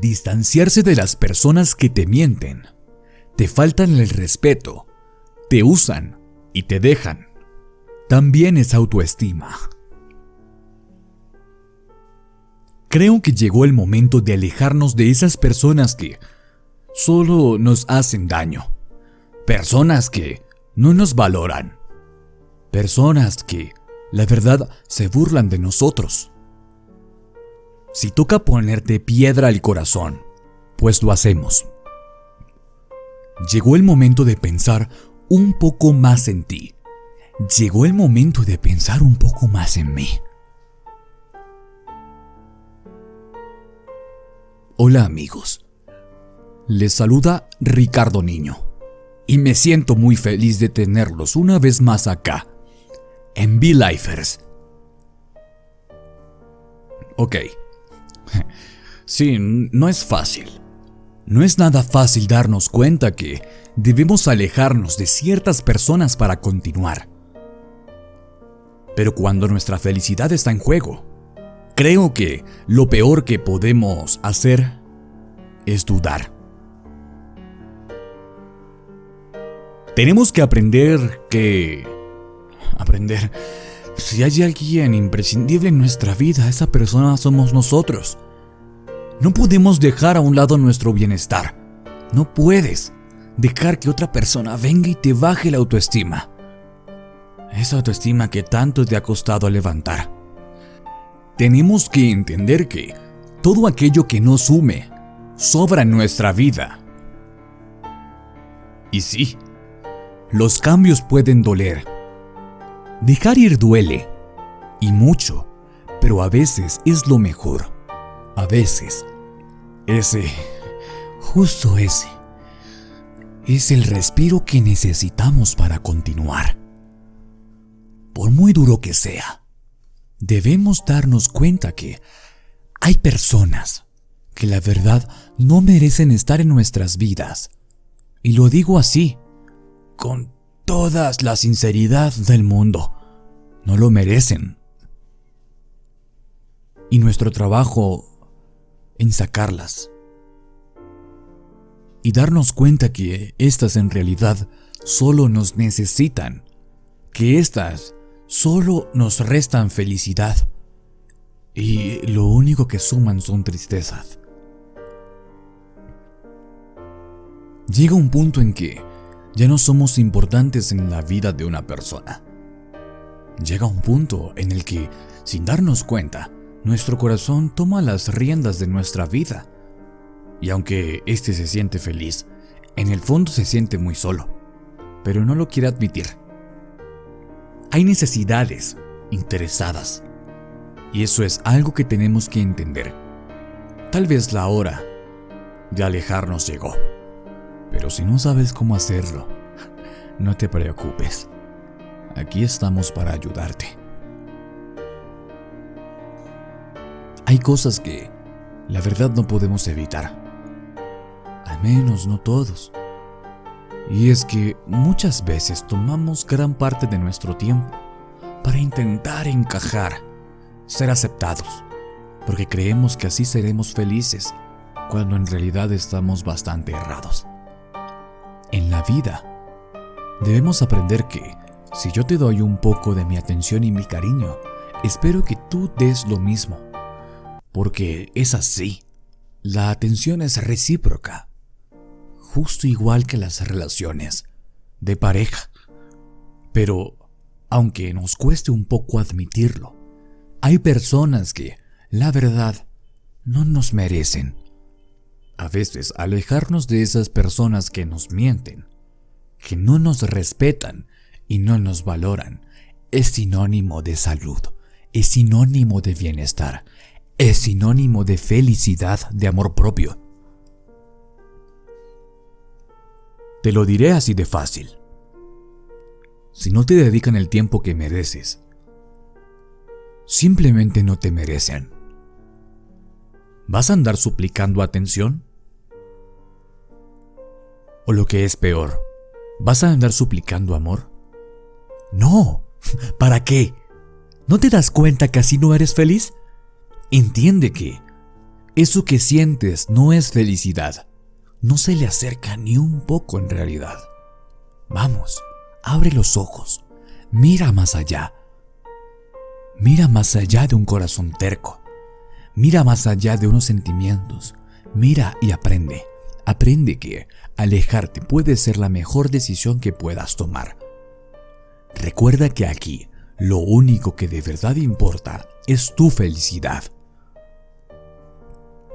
Distanciarse de las personas que te mienten, te faltan el respeto, te usan y te dejan. También es autoestima. Creo que llegó el momento de alejarnos de esas personas que solo nos hacen daño. Personas que no nos valoran. Personas que, la verdad, se burlan de nosotros. Si toca ponerte piedra al corazón, pues lo hacemos. Llegó el momento de pensar un poco más en ti. Llegó el momento de pensar un poco más en mí. Hola amigos, les saluda Ricardo Niño y me siento muy feliz de tenerlos una vez más acá, en V-Lifers. Ok, sí, no es fácil. No es nada fácil darnos cuenta que debemos alejarnos de ciertas personas para continuar. Pero cuando nuestra felicidad está en juego, Creo que lo peor que podemos hacer es dudar. Tenemos que aprender que... Aprender... Si hay alguien imprescindible en nuestra vida, esa persona somos nosotros. No podemos dejar a un lado nuestro bienestar. No puedes dejar que otra persona venga y te baje la autoestima. Esa autoestima que tanto te ha costado levantar. Tenemos que entender que todo aquello que nos sume sobra en nuestra vida. Y sí, los cambios pueden doler. Dejar ir duele, y mucho, pero a veces es lo mejor. A veces, ese, justo ese, es el respiro que necesitamos para continuar. Por muy duro que sea debemos darnos cuenta que hay personas que la verdad no merecen estar en nuestras vidas. Y lo digo así, con toda la sinceridad del mundo. No lo merecen. Y nuestro trabajo en sacarlas. Y darnos cuenta que estas en realidad solo nos necesitan. Que estas solo nos restan felicidad y lo único que suman son tristezas. Llega un punto en que ya no somos importantes en la vida de una persona. Llega un punto en el que, sin darnos cuenta, nuestro corazón toma las riendas de nuestra vida. Y aunque éste se siente feliz, en el fondo se siente muy solo, pero no lo quiere admitir. Hay necesidades interesadas. Y eso es algo que tenemos que entender. Tal vez la hora de alejarnos llegó. Si no sabes cómo hacerlo, no te preocupes. Aquí estamos para ayudarte. Hay cosas que, la verdad, no podemos evitar. Al menos no todos. Y es que muchas veces tomamos gran parte de nuestro tiempo para intentar encajar, ser aceptados, porque creemos que así seremos felices, cuando en realidad estamos bastante errados. En la vida, debemos aprender que si yo te doy un poco de mi atención y mi cariño, espero que tú des lo mismo, porque es así. La atención es recíproca justo igual que las relaciones de pareja. Pero, aunque nos cueste un poco admitirlo, hay personas que, la verdad, no nos merecen. A veces alejarnos de esas personas que nos mienten, que no nos respetan y no nos valoran, es sinónimo de salud, es sinónimo de bienestar, es sinónimo de felicidad, de amor propio. Te lo diré así de fácil. Si no te dedican el tiempo que mereces, simplemente no te merecen. ¿Vas a andar suplicando atención? O lo que es peor, ¿vas a andar suplicando amor? No, ¿para qué? ¿No te das cuenta que así no eres feliz? Entiende que eso que sientes no es felicidad, no se le acerca ni un poco en realidad. Vamos, abre los ojos, mira más allá. Mira más allá de un corazón terco. Mira más allá de unos sentimientos. Mira y aprende. Aprende que alejarte puede ser la mejor decisión que puedas tomar. Recuerda que aquí lo único que de verdad importa es tu felicidad.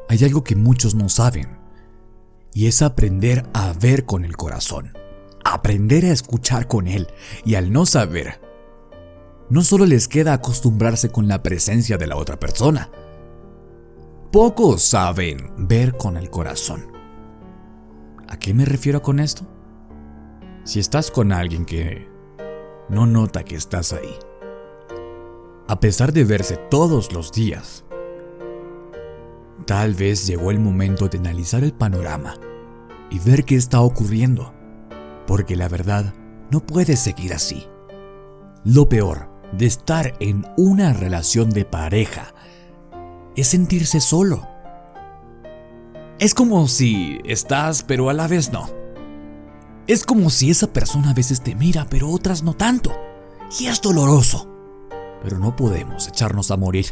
Hay algo que muchos no saben y es aprender a ver con el corazón, aprender a escuchar con él y al no saber, no solo les queda acostumbrarse con la presencia de la otra persona, pocos saben ver con el corazón. ¿A qué me refiero con esto? Si estás con alguien que no nota que estás ahí, a pesar de verse todos los días, Tal vez llegó el momento de analizar el panorama y ver qué está ocurriendo, porque la verdad no puede seguir así. Lo peor de estar en una relación de pareja es sentirse solo. Es como si estás pero a la vez no. Es como si esa persona a veces te mira pero otras no tanto. Y es doloroso. Pero no podemos echarnos a morir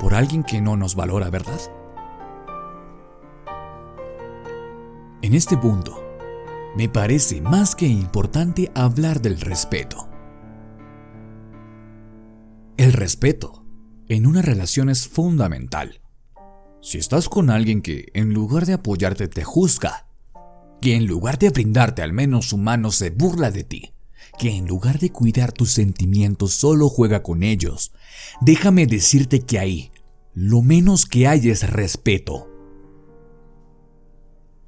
por alguien que no nos valora, ¿verdad? En este punto, me parece más que importante hablar del respeto. El respeto en una relación es fundamental. Si estás con alguien que en lugar de apoyarte te juzga, que en lugar de brindarte al menos su mano se burla de ti, que en lugar de cuidar tus sentimientos solo juega con ellos, déjame decirte que ahí lo menos que hay es respeto.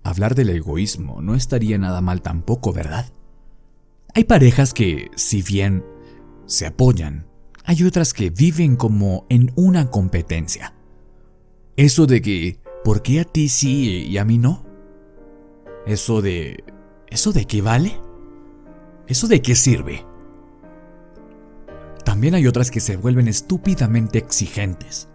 Hablar del egoísmo no estaría nada mal tampoco, ¿verdad? Hay parejas que, si bien se apoyan, hay otras que viven como en una competencia. Eso de que, ¿por qué a ti sí y a mí no? Eso de... ¿Eso de qué vale? ¿Eso de qué sirve? También hay otras que se vuelven estúpidamente exigentes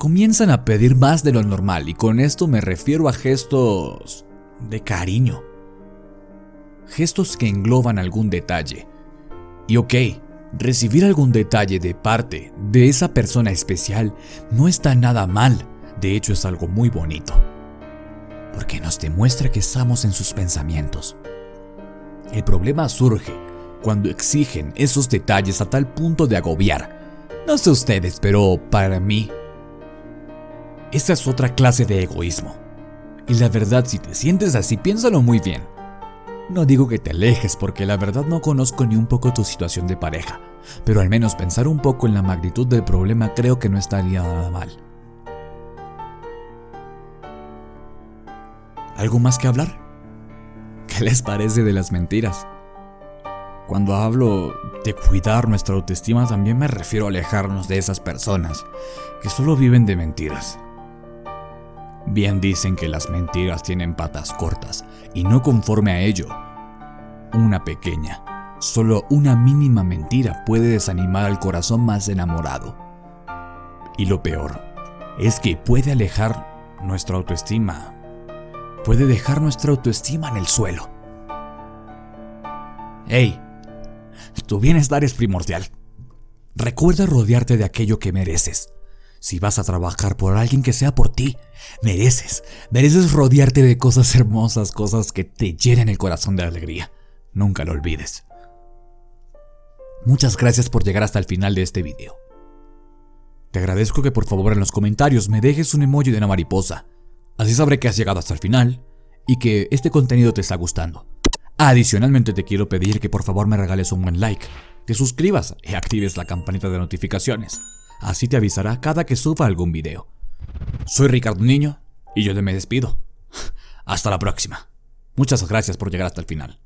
comienzan a pedir más de lo normal y con esto me refiero a gestos de cariño. Gestos que engloban algún detalle. Y ok, recibir algún detalle de parte de esa persona especial no está nada mal, de hecho es algo muy bonito. Porque nos demuestra que estamos en sus pensamientos. El problema surge cuando exigen esos detalles a tal punto de agobiar. No sé ustedes, pero para mí esa es otra clase de egoísmo. Y la verdad, si te sientes así, piénsalo muy bien. No digo que te alejes porque la verdad no conozco ni un poco tu situación de pareja, pero al menos pensar un poco en la magnitud del problema creo que no estaría nada mal. ¿Algo más que hablar? ¿Qué les parece de las mentiras? Cuando hablo de cuidar nuestra autoestima también me refiero a alejarnos de esas personas que solo viven de mentiras. Bien dicen que las mentiras tienen patas cortas, y no conforme a ello, una pequeña, solo una mínima mentira puede desanimar al corazón más enamorado. Y lo peor, es que puede alejar nuestra autoestima, puede dejar nuestra autoestima en el suelo. ¡Hey! Tu bienestar es primordial. Recuerda rodearte de aquello que mereces si vas a trabajar por alguien que sea por ti, mereces, mereces rodearte de cosas hermosas, cosas que te llenen el corazón de alegría. Nunca lo olvides. Muchas gracias por llegar hasta el final de este video. Te agradezco que por favor en los comentarios me dejes un emoji de una mariposa. Así sabré que has llegado hasta el final y que este contenido te está gustando. Adicionalmente te quiero pedir que por favor me regales un buen like, te suscribas y actives la campanita de notificaciones así te avisará cada que suba algún video. Soy Ricardo Niño y yo me despido. Hasta la próxima. Muchas gracias por llegar hasta el final.